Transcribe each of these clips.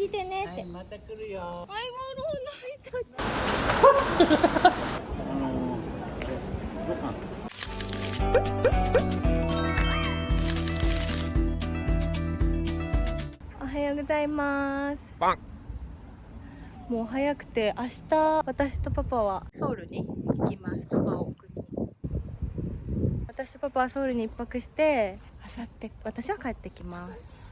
来てねって、また来るよ。おはようございます。もう早くて明日私とパパはソウルに行きます。パパを送りに。私とパパはソウルに一泊して明後日私は帰ってきます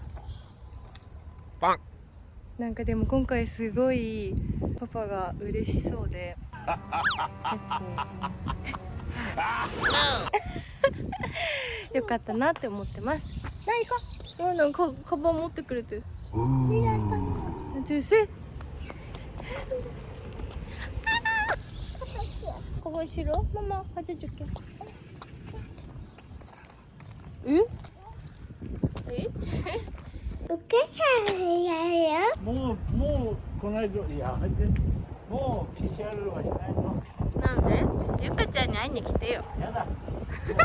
なんかでも今回すごいパパが嬉しそうで結構。よかったなって思ってます。な行こうなんかカバン持ってくれてる。でせ。ここしろ？ママ、はちじじけ。え？お母さんやよ。もうもうこの間いやめて。もう PCR はしないのなんで？ゆかちゃんに会いに来てよ。やだ。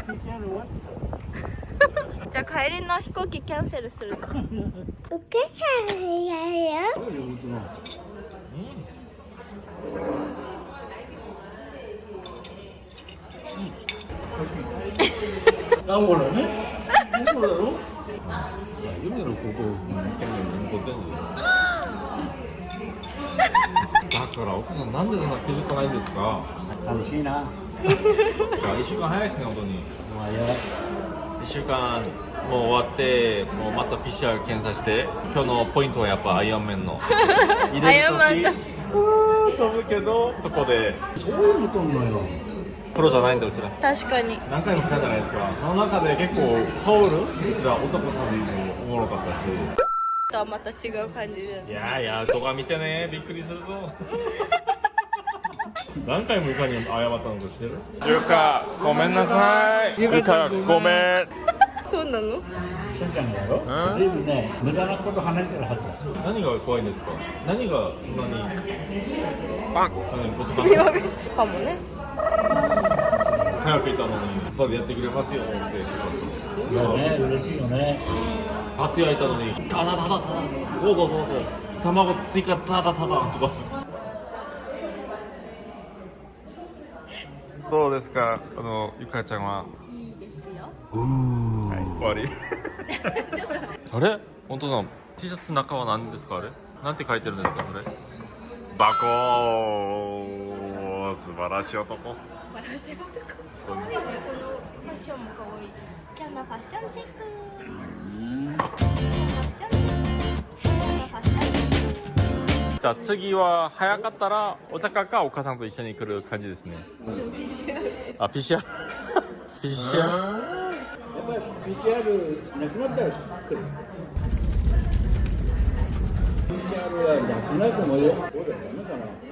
PCR 終わっ じゃあ帰りの飛行機キャンセルするぞ。お母さんやよ。たどういうことなのあ、ほらね。そうだろ？夢の高校生の権限に残ってんのよだから奥さんなんでそんな気づかないんですか？楽しいな。いや1週間早いですね本当にまあや。1週間もう終わってもうまた PCR 検査して今日のポイントはやっぱアイアンメンの入アイアンマンかうー飛ぶけどそこでそういうのとんの？よ。プロじゃないんだうちら。確かに。何回も来たじゃないですか。その中で結構ソウル？うちら男旅もおもろかったし。とはまた違う感じでいやいや動画見てね。びっくりするぞ。何回もゆかに謝ったのか知ってる？ゆかごめんなさい。ゆかごめん。そうなの？しんちゃんだろずいぶんね、無駄なこと話してるはずだ。何が怖いんですか？何がそんなに？バン。ことかかもね早くいたのに後でやってくれますよっていやね、嬉しいよね。初焼いたのにタダタダタダどうぞどうぞ卵追加タダタダとかどうですかあのゆかちゃんはいいですよはい、終わりあれ本当さん T シャツ中は何ですかあれなんて書いてるんですかそれバコー素晴らしい男。素晴らしい男。そう。可愛いねこのファッションも可愛い。今日のファッションチェック。じゃあ次は早かったら大阪かお母さんと一緒に来る感じですね。あ PCR PCR やっぱり PCR なくなったら来る。PCR はなくなると思うよ。そうだよ、ダメかな。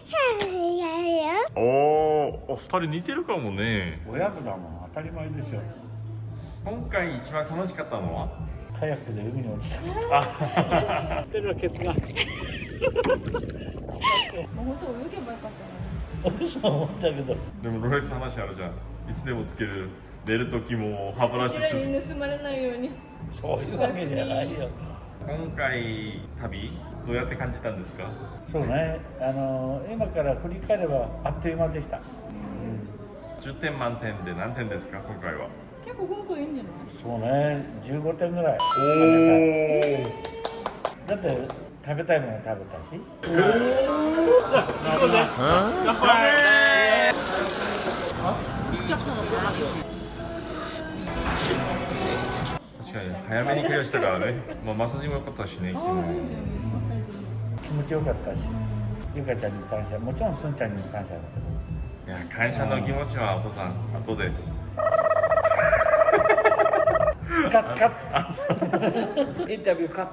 さんやよおーお二人似てるかもね親子だもん、当たり前ですよ。今回一番楽しかったのは？カヤックで海に落ちた。あ、てるわケツが。本当泳げばよかったなそう思ったけど。でもロレックス話あるじゃんいつでもつける寝る時も歯ブラシする盗まれないようにそういうわけじゃないよ。今回旅？どうやって感じたんですか？そうね、あの今から振り返ればあっという間でした。10点満点で何点ですか？今回は。結構今回いいんじゃない？そうね、15点ぐらい。おだって食べたいもの食べたし。確かに早めにクリアしたからね、まあ、マッサージも良かったしね昨日気持ちよかったし。ゆかちゃんに感謝、もちろんすんちゃんにも感謝だけど。いや感謝の気持ちはお父さん後でカッカッ。インタビューカット。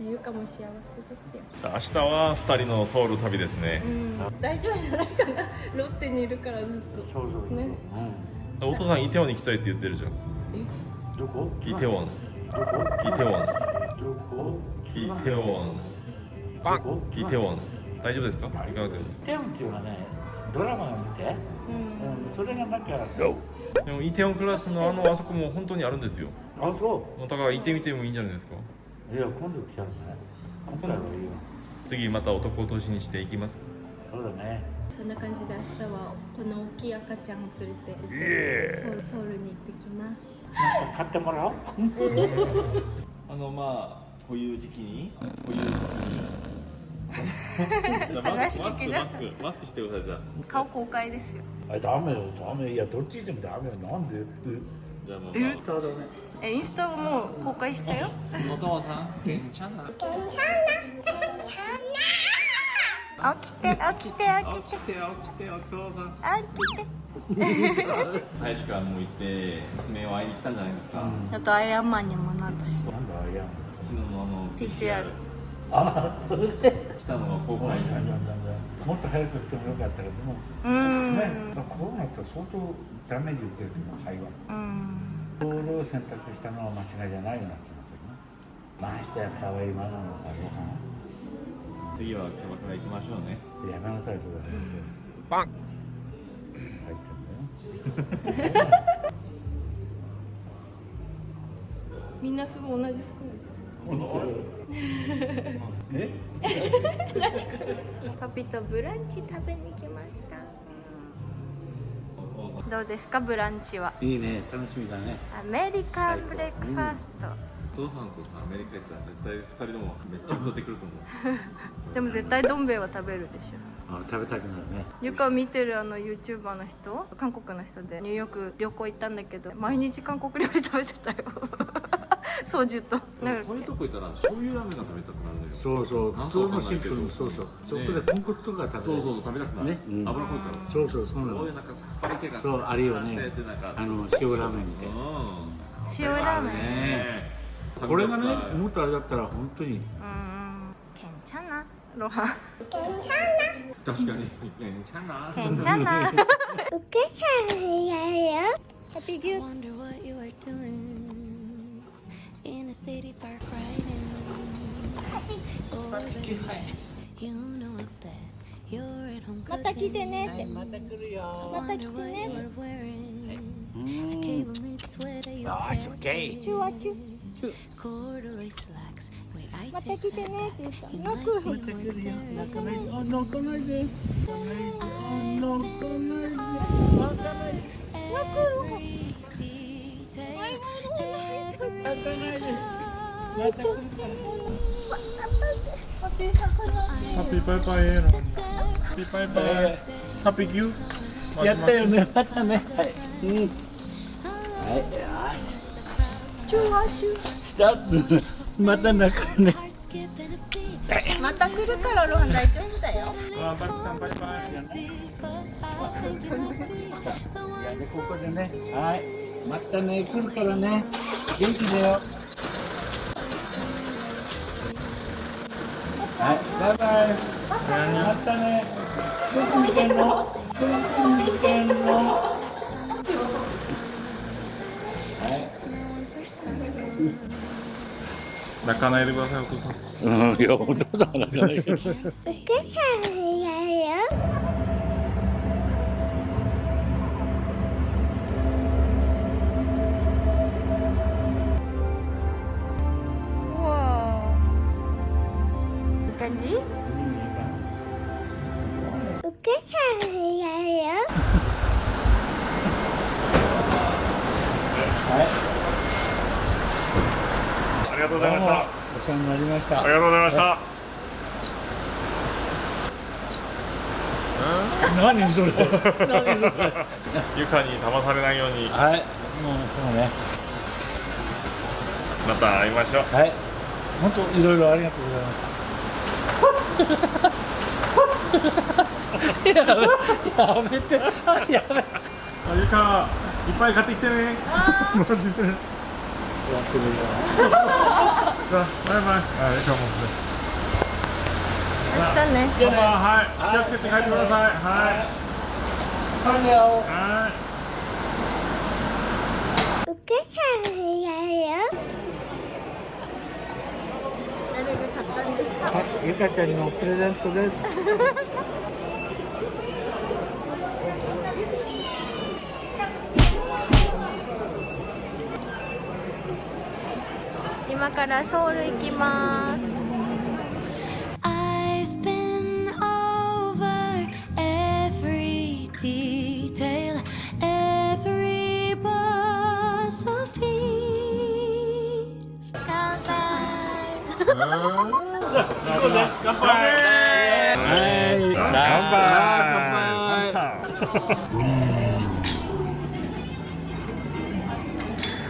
ゆうかも幸せですよ明日は2人のソウル旅ですねうん大丈夫じゃないかなロッテにいるからずっとそうそうそう。ねお父さんイテウォンに行きたいって言ってるじゃんどこ？イテウォンどこ？イテウォンどこ？イテウォンどこ？イテウォン。大丈夫ですか？行かなくてもテウンっていうのはね、ドラマを見て、ううんん、それがなんか、でもイテウォンクラスのあのあそこも本当にあるんですよ。あ、そう？だから行ってみてもいいんじゃないですか？いや今度来ちゃうね。今度はいいよ。次また男落としにしていきますか？そうだね。そんな感じで明日はこの大きい赤ちゃんを連れてソウルソウルに行ってきます。なんか買ってもらおう。あのまあこういう時期にこういう時期に マスクマスクマスクマスクしてくださいじゃあ。顔公開ですよ。あダメよ。ダメ。いやどっちでもダメよ。なんで？じゃあもうえ？そうだねえインスタもう公開したよ。お父さん？けんちゃんな起きて起きて起きて。起きて起きてお父さん。起きて。大使館も行って娘を会いに来たんじゃないですか、ちょっとアイアンマンにもなったし。なんだいや昨日のあの PCR あそれで。来たのが公開だんだんだん。だんもっと早く来てもよかったけどもうーんねコロナって相当ダメージ受けるけど肺はうん。ボールを選択したのは間違いじゃないような気がするなましてや可愛いママのさご飯次はキャバクラ行きましょうねやめなさいそれバン。入ってんだよみんなすぐ同じ服 え？パピとブランチ食べに来ました。どうですかブランチは？いいね。楽しみだね。アメリカンブレックファースト、お父さんとさアメリカ行ったら絶対二人ともめっちゃ太ってくると思う。でも絶対どん兵衛は食べるでしょ。あ食べたくなるね。ゆか見てるあの YouTuber の人？韓国の人で。ニューヨーク旅行行ったんだけど毎日韓国料理食べてたよソジュとなんかそういうとこ行ったら醤油ラーメンが食べたくなるのよそうそう普通のシンプルそうそうそこで豚骨とか食べるそうそう食べたくなる、ねうん油濃いからそうそうそうなのそういうなんかさっぱり系がそうあるよねあの塩ラーメンみたいな塩ラーメンねこれがねもっとあれだったら本当にうんケンチャナロハンたく確かにけんちゃなケンチャナウケちゃんやよ Happy Good a city park riding. Oh, baby, you know I bet you're at home また来てねって cooking. また来るよまた来 Wonder て what ね you って are wearing. A cable knit sweater you pair チュワチュ corduroy slacks. Wait, I また take 来てねって言った You 泣 might く be more daring. 泣かないであ泣かないで泣かないで また来るからパピーさん悲しいハッピーパイパイエーのハッピーパイパイハッピーギューやったよねまたねはいうんはいよしチューワチュしスタートまた泣くねまた来るからロン大丈夫だよあバイバイバイバイいやでここでねはいまたね来るからね元気だよはいバイバイまたねどこ見てんのどこ見てんのはい.泣かないでくださいお父さんうんいやお父さんは泣かないけど.うーいい感じありがとうございました。お世話になりました。ありがとうございました。何それ何それ？床に騙されないように。はい。もうそうね。また会いましょう。はい。本当いろいろありがとうございましたやめやめて。やめゆか。いっぱい買ってきてね。マジで忘れるじゃあバイバイ。あゆかも明日ねパパはい気をつけて帰ってください。はい。はい。誰が買ったんですかはいゆかちゃんのプレゼントです。今からソウル行きます。はい乾杯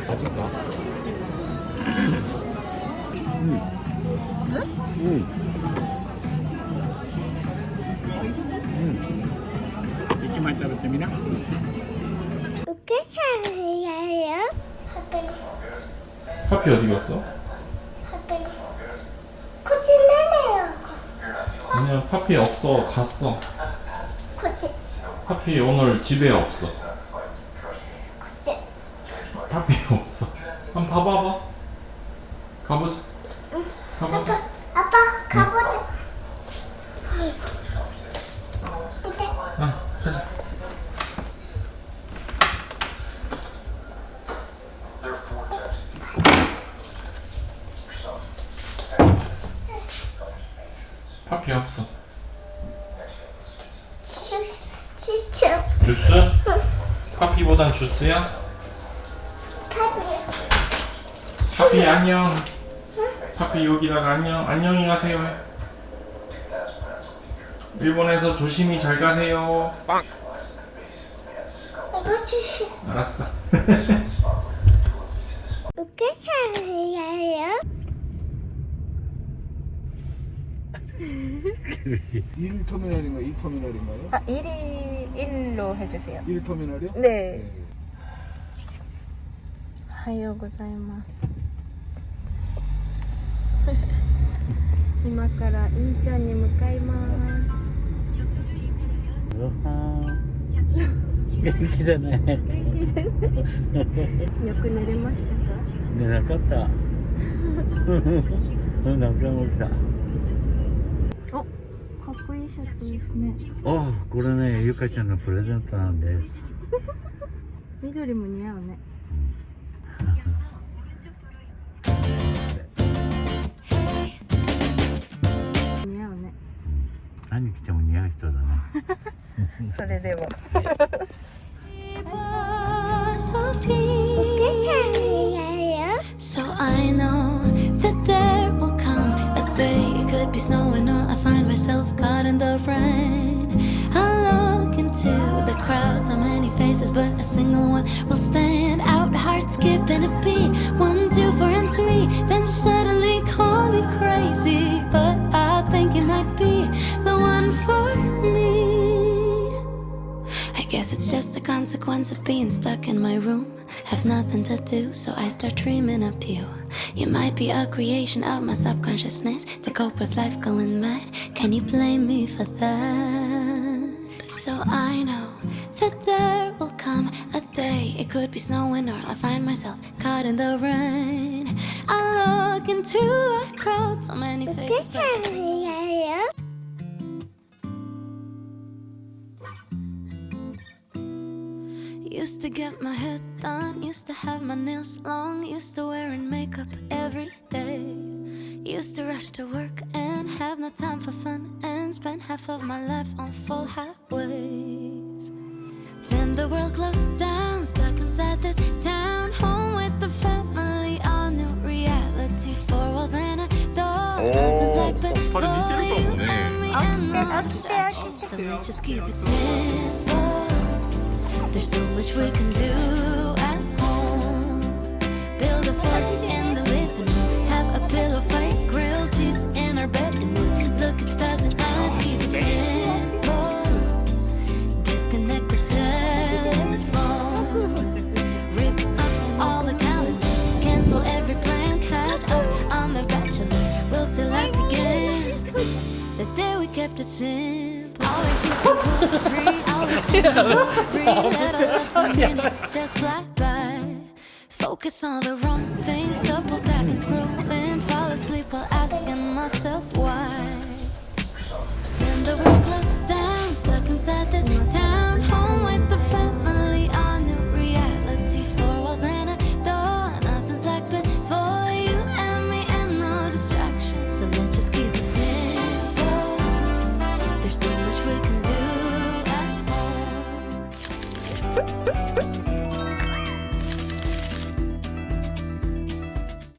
味かうんうん一枚食べてみなお母さんやよ。ハッピー 커피 어디 갔어? 그냥 파피 없어 갔어. 그치 파피 오늘 집에 없어. 그치 파피 없어. 한번 봐봐봐. 가보자. 응. 가보자 아빠 아빠. 파피보단 주스야? 파피 파피 안녕. 파피 여기다가 안녕. 안녕히 가세요. 일본에서 조심히 잘 가세요. 빵. 이거 주시 알았어. 어떻게 해야 해요? 1 터미널인가 2 터미널인가요? 아 1위 1로 해주세요 1 터미널이요? 네 おはようございます今からインチャンに向かいます元気だね。元気ですねよく寝れましたか寝なかった。うん、何回も起きた。 おかっこいいシャツですね。おこれね、ゆかちゃんのプレゼントなんです。緑も似合うね。似合うね。何着ても似合う人だね。それでは faces, but a single one will stand out. Heart skipping a beat, one, two, four, and three. Then suddenly call me crazy, but I think it might be the one for me. I guess it's just a consequence of being stuck in my room. Have nothing to do, so I start dreaming up you. You might be a creation of my subconsciousness to cope with life going mad. Can you blame me for that? So I know that there it could be snowing or I'll find myself caught in the rain. I look into the crowd, so many faces. But Used to get my hair done, used to have my nails long, used to wearing makeup every day. Used to rush to work and have no time for fun and spend half of my life on full highways. Then the world closed down stuck inside this town, home with the family, all new reality, four walls and a door. Nothing's like before you and me and no distractions, so let's just keep it simple. There's so much we can do at home. Build a fort simple. Always used to free. Always just fly by. Focus on the wrong things. Double tapping, scrolling. Fall asleep while asking myself why. Then the world closed down. Stuck inside this town.